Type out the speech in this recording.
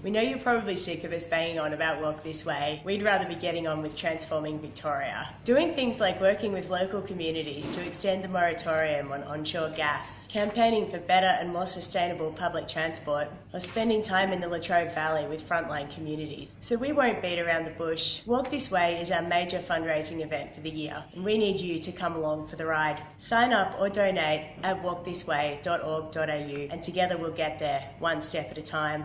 We know you're probably sick of us banging on about Walk This Way. We'd rather be getting on with transforming Victoria. Doing things like working with local communities to extend the moratorium on onshore gas, campaigning for better and more sustainable public transport, or spending time in the Latrobe Valley with frontline communities. So we won't beat around the bush. Walk This Way is our major fundraising event for the year, and we need you to come along for the ride. Sign up or donate at walkthisway.org.au, and together we'll get there, one step at a time.